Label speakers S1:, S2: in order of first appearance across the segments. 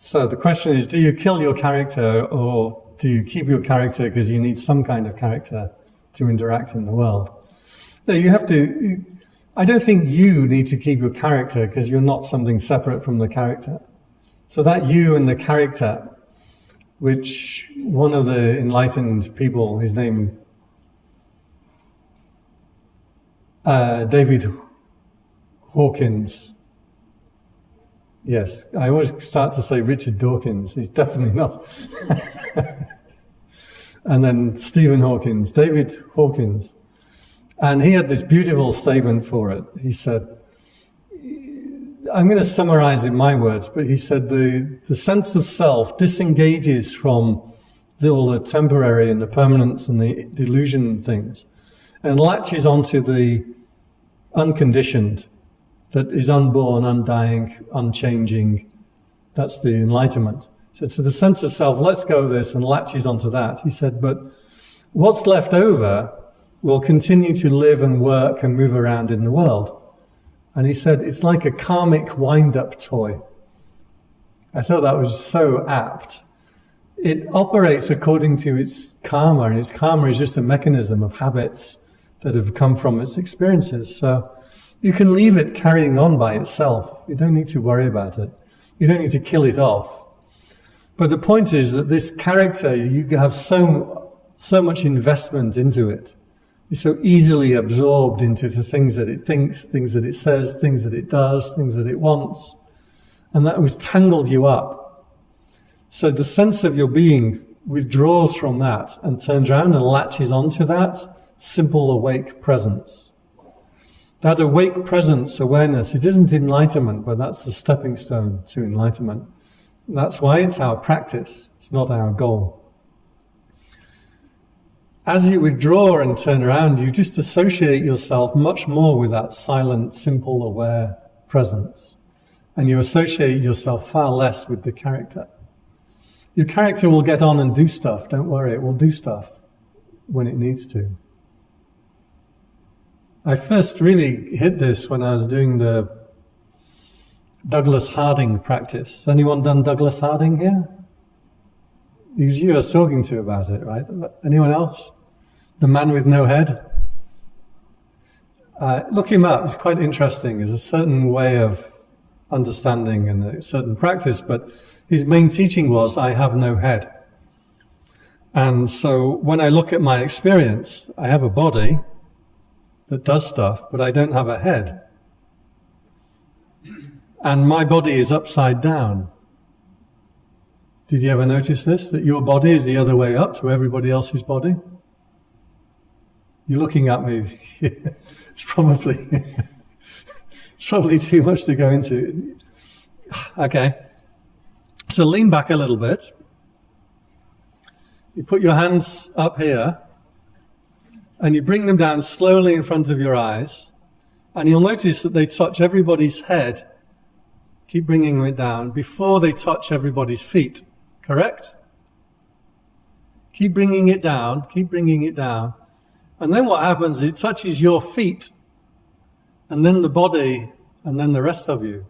S1: So the question is, do you kill your character or do you keep your character because you need some kind of character to interact in the world? No, you have to, I don't think you need to keep your character because you're not something separate from the character. So that you and the character, which one of the enlightened people, his name, uh, David Hawkins, Yes, I always start to say Richard Dawkins. He's definitely not. and then Stephen Hawkins, David Hawkins. And he had this beautiful statement for it. He said, I'm going to summarize in my words, but he said the, the sense of self disengages from the, all the temporary and the permanence and the delusion things and latches onto the unconditioned that is unborn, undying, unchanging. That's the enlightenment. So, so the sense of self lets go this and latches onto that. He said, but what's left over will continue to live and work and move around in the world. And he said, it's like a karmic wind-up toy. I thought that was so apt. It operates according to its karma, and its karma is just a mechanism of habits that have come from its experiences. So you can leave it carrying on by itself. You don't need to worry about it. You don't need to kill it off. But the point is that this character, you have so, so much investment into it. You're so easily absorbed into the things that it thinks, things that it says, things that it does, things that it wants. And that has tangled you up. So the sense of your being withdraws from that and turns around and latches onto that simple awake presence. That awake presence awareness, it isn't enlightenment, but that's the stepping stone to enlightenment. That's why it's our practice, it's not our goal. As you withdraw and turn around, you just associate yourself much more with that silent, simple, aware presence. And you associate yourself far less with the character. Your character will get on and do stuff, don't worry, it will do stuff when it needs to. I first really hit this when I was doing the Douglas Harding practice. Anyone done Douglas Harding here? Was you was talking to about it, right? Anyone else? The man with no head? Uh, look him up, it's quite interesting. There's a certain way of understanding and a certain practice, but his main teaching was, I have no head. And so when I look at my experience, I have a body, that does stuff, but I don't have a head. And my body is upside down. Did you ever notice this? That your body is the other way up to everybody else's body? You're looking at me. it's probably it's probably too much to go into. Okay. So lean back a little bit. You put your hands up here and you bring them down slowly in front of your eyes, and you'll notice that they touch everybody's head. Keep bringing it down before they touch everybody's feet. Correct? Keep bringing it down, keep bringing it down. And then what happens, it touches your feet, and then the body, and then the rest of you.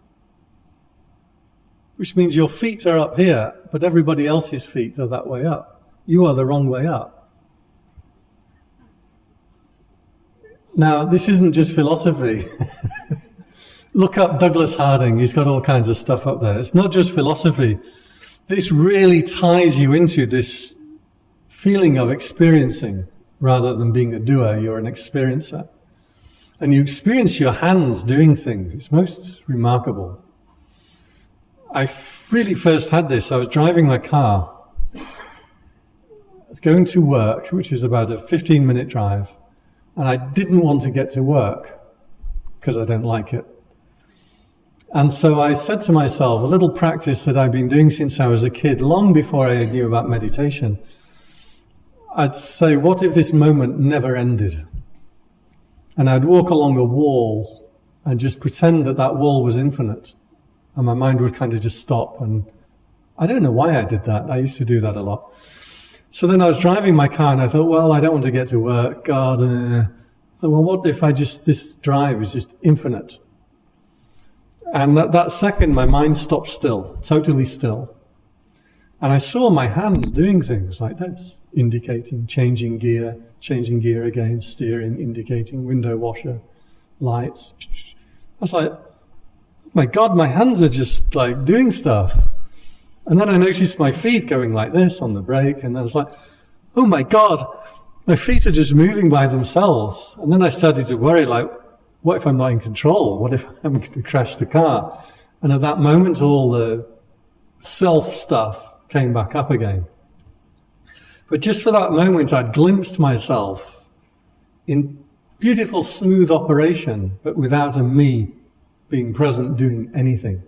S1: Which means your feet are up here, but everybody else's feet are that way up. You are the wrong way up. Now, this isn't just philosophy. Look up Douglas Harding. He's got all kinds of stuff up there. It's not just philosophy. This really ties you into this feeling of experiencing rather than being a doer. You're an experiencer. And you experience your hands doing things. It's most remarkable. I really first had this. I was driving my car. I was going to work, which is about a 15 minute drive and I didn't want to get to work because I don't like it. And so I said to myself, a little practice that I've been doing since I was a kid, long before I knew about meditation. I'd say, what if this moment never ended? And I'd walk along a wall and just pretend that that wall was infinite. And my mind would kind of just stop. And I don't know why I did that. I used to do that a lot. So then I was driving my car and I thought, well, I don't want to get to work. God, uh, thought, well, what if I just, this drive is just infinite? And that, that second, my mind stopped still, totally still. And I saw my hands doing things like this, indicating, changing gear, changing gear again, steering, indicating, window washer, lights. I was like, oh my God, my hands are just like doing stuff. And then I noticed my feet going like this on the brake, and I was like, oh my God, my feet are just moving by themselves. And then I started to worry, like, what if I'm not in control? What if I'm going to crash the car? And at that moment, all the self stuff came back up again. But just for that moment, I'd glimpsed myself in beautiful, smooth operation, but without a me being present doing anything.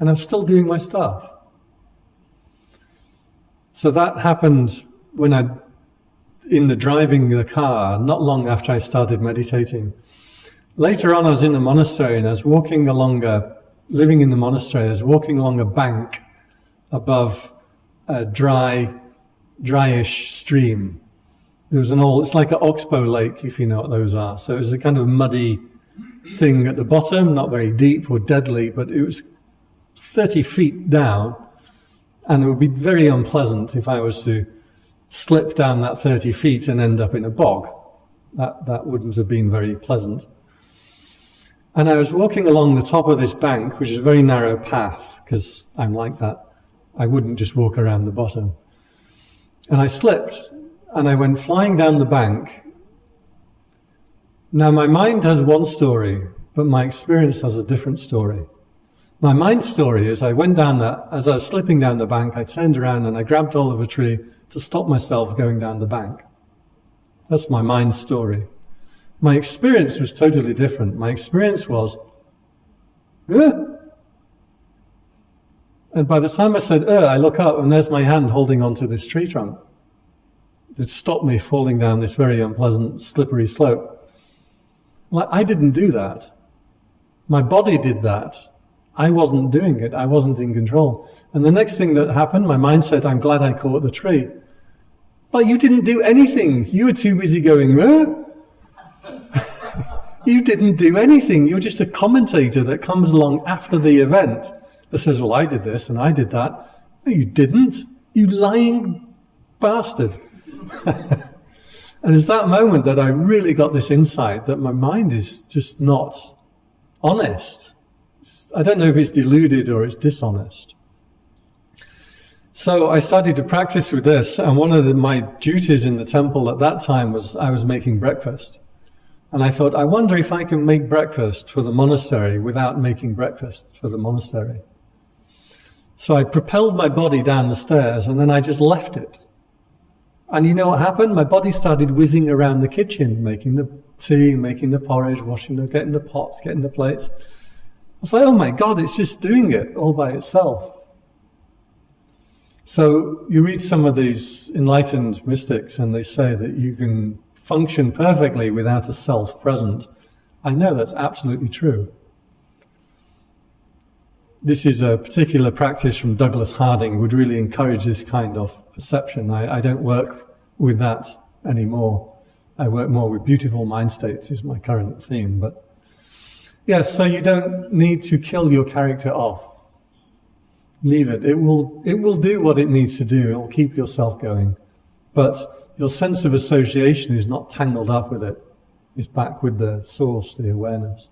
S1: And I'm still doing my stuff. So that happened when I, in the driving the car, not long after I started meditating. Later on, I was in a monastery and I was walking along a, living in the monastery, I was walking along a bank above a dry, dryish stream. There was an old, it's like an oxbow lake, if you know what those are. So it was a kind of muddy thing at the bottom, not very deep or deadly, but it was 30 feet down. And it would be very unpleasant if I was to slip down that 30 feet and end up in a bog. That, that wouldn't have been very pleasant. And I was walking along the top of this bank, which is a very narrow path, because I'm like that. I wouldn't just walk around the bottom. And I slipped and I went flying down the bank. Now, my mind has one story, but my experience has a different story. My mind story is I went down that, as I was slipping down the bank, I turned around and I grabbed a tree to stop myself going down the bank. That's my mind story. My experience was totally different. My experience was, huh? And by the time I said, uh, I look up and there's my hand holding onto this tree trunk that stopped me falling down this very unpleasant, slippery slope. I didn't do that. My body did that. I wasn't doing it. I wasn't in control. And the next thing that happened, my mind said, I'm glad I caught the tree. But you didn't do anything. You were too busy going, uh? you didn't do anything. You're just a commentator that comes along after the event that says, Well, I did this and I did that. No, you didn't. You lying bastard. and it's that moment that I really got this insight that my mind is just not honest. I don't know if it's deluded or it's dishonest. So I started to practice with this, and one of the, my duties in the temple at that time was I was making breakfast. And I thought, I wonder if I can make breakfast for the monastery without making breakfast for the monastery. So I propelled my body down the stairs and then I just left it. And you know what happened? My body started whizzing around the kitchen, making the tea, making the porridge, washing the, getting the pots, getting the plates. I was like, oh my God, it's just doing it all by itself. So you read some of these enlightened mystics and they say that you can function perfectly without a self present. I know that's absolutely true. This is a particular practice from Douglas Harding, would really encourage this kind of perception. I, I don't work with that anymore. I work more with beautiful mind states is my current theme. But yeah, so you don't need to kill your character off. Leave it. It will, it will do what it needs to do. It will keep yourself going. But your sense of association is not tangled up with it. It's back with the source, the awareness.